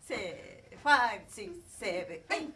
seven, five, six, seven, eight.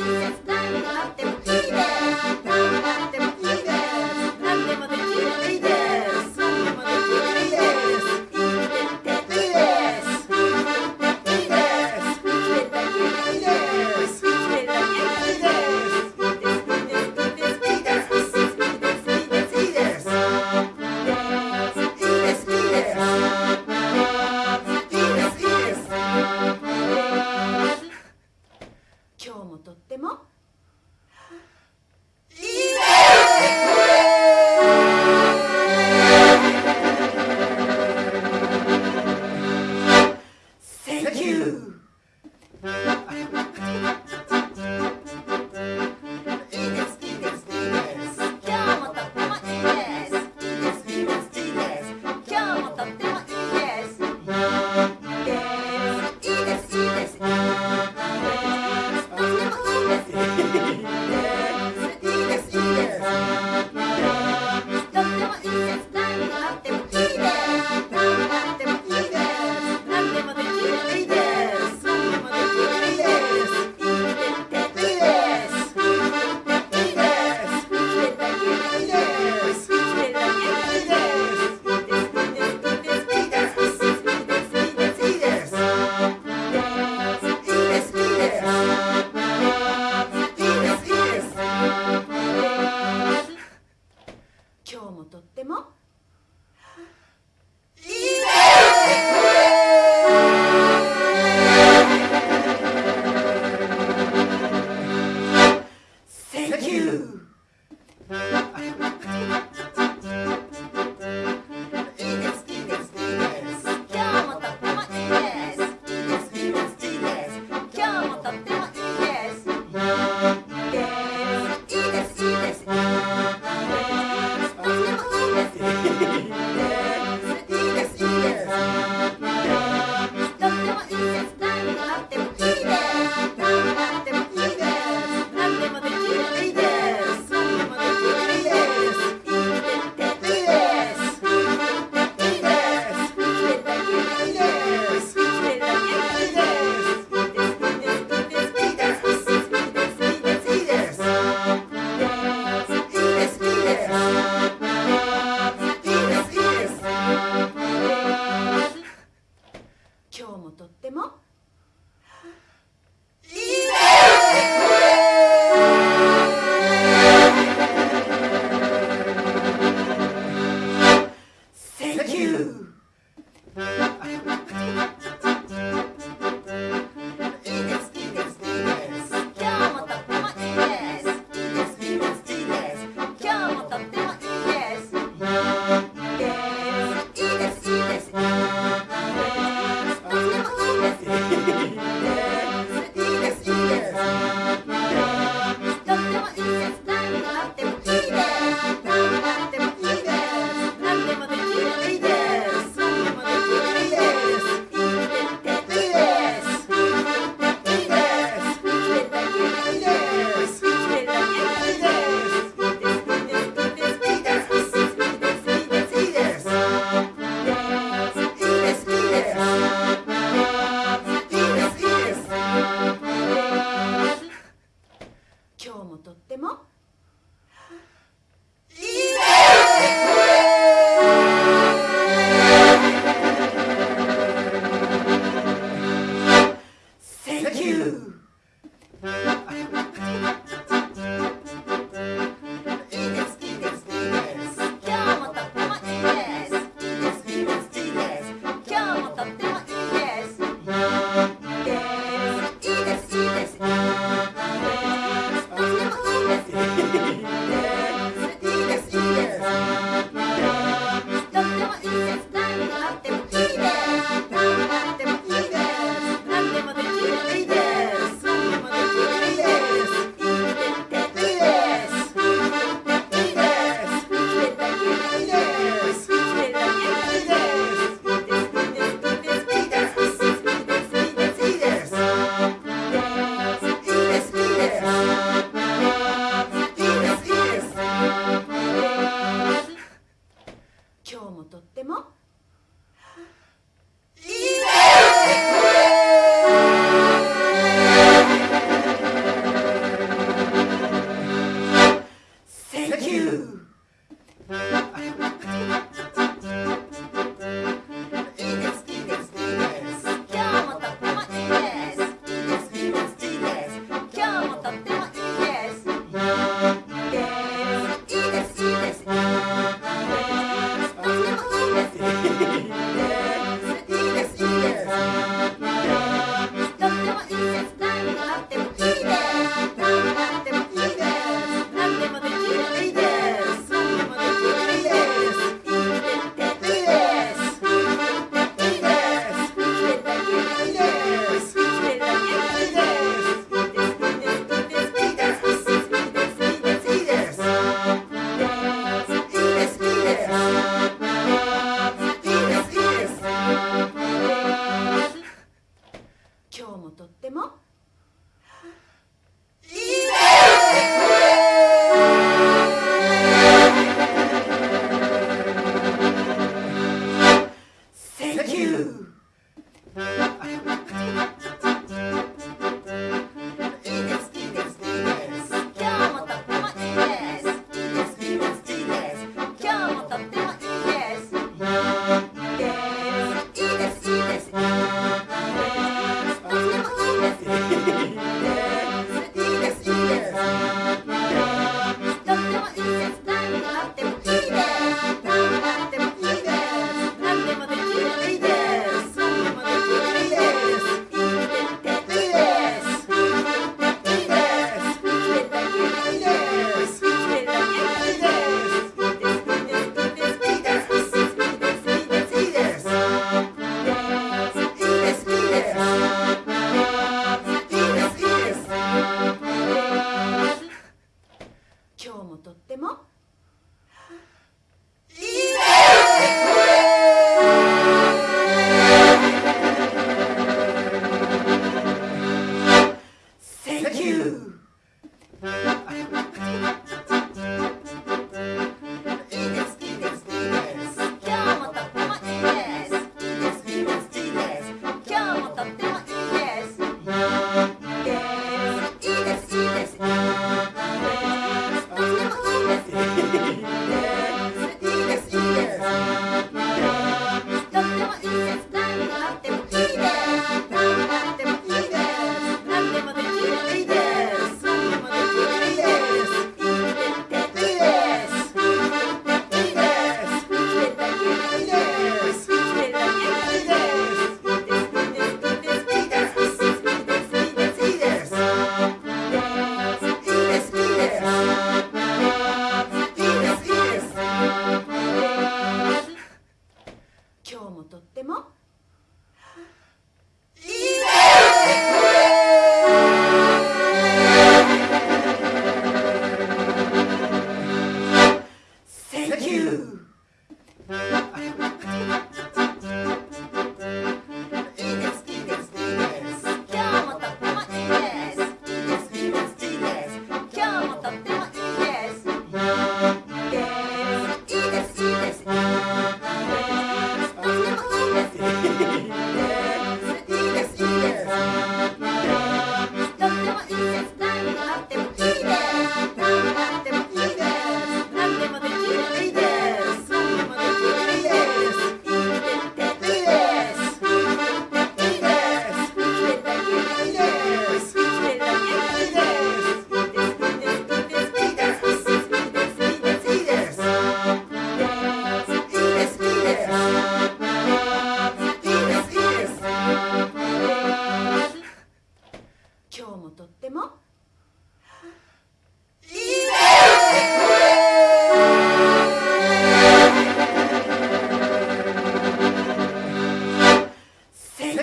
Jesus, 何があってもとっても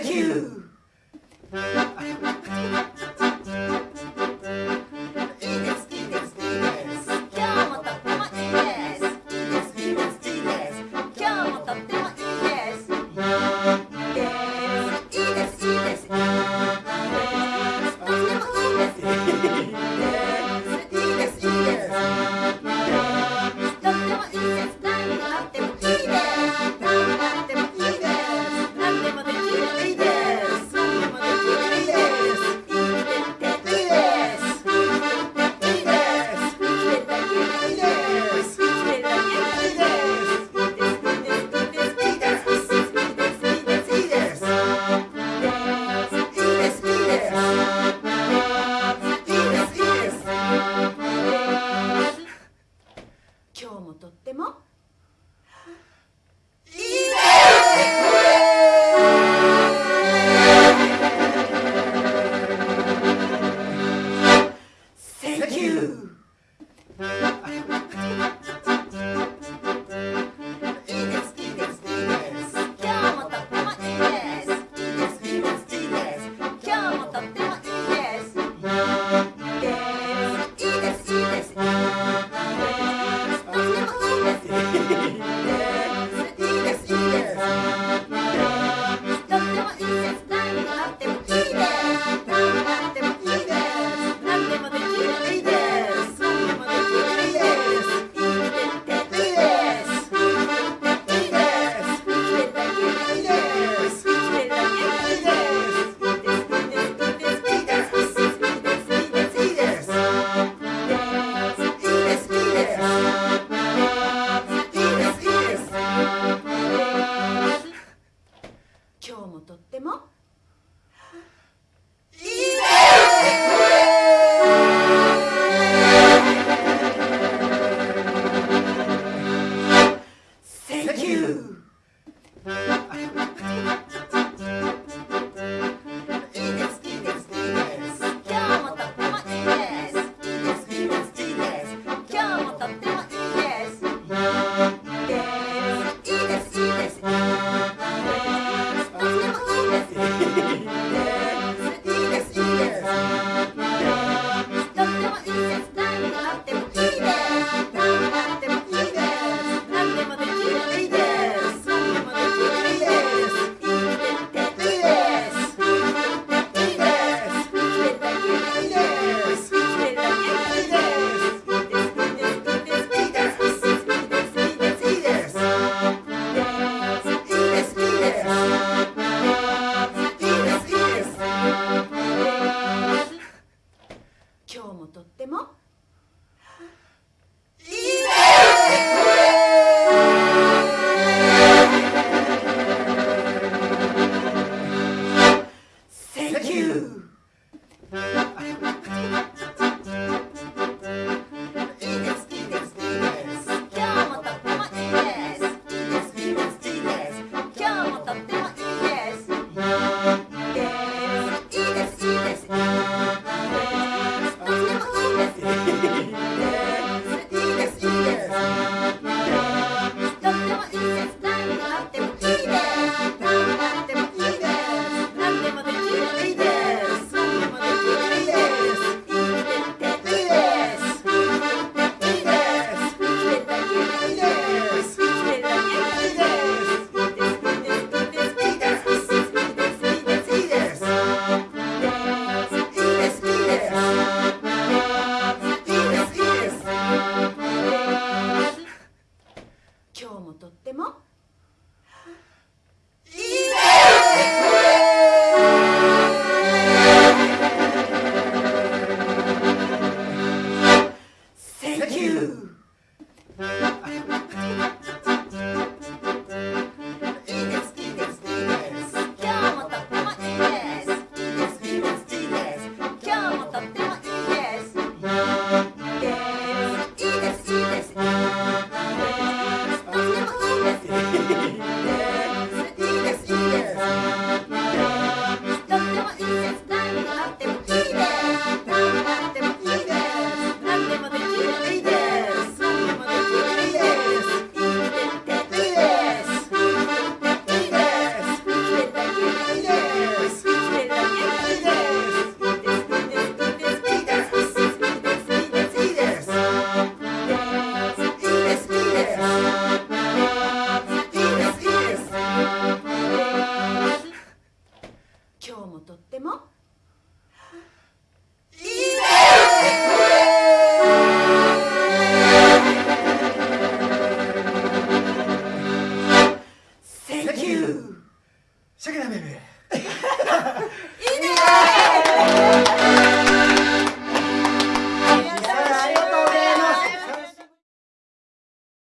you.